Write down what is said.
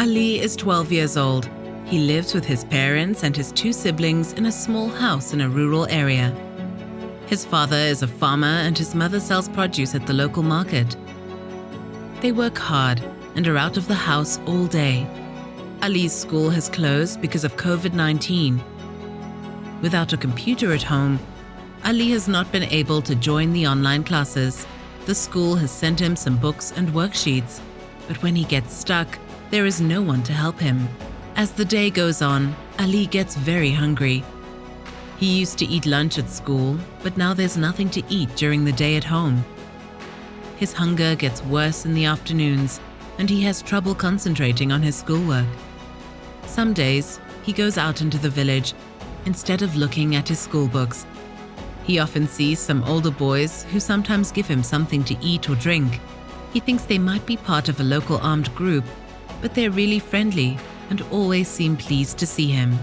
Ali is 12 years old. He lives with his parents and his two siblings in a small house in a rural area. His father is a farmer and his mother sells produce at the local market. They work hard and are out of the house all day. Ali's school has closed because of COVID 19. Without a computer at home, Ali has not been able to join the online classes. The school has sent him some books and worksheets, but when he gets stuck, there is no one to help him. As the day goes on, Ali gets very hungry. He used to eat lunch at school, but now there's nothing to eat during the day at home. His hunger gets worse in the afternoons, and he has trouble concentrating on his schoolwork. Some days, he goes out into the village instead of looking at his school books. He often sees some older boys who sometimes give him something to eat or drink. He thinks they might be part of a local armed group, but they're really friendly and always seem pleased to see him.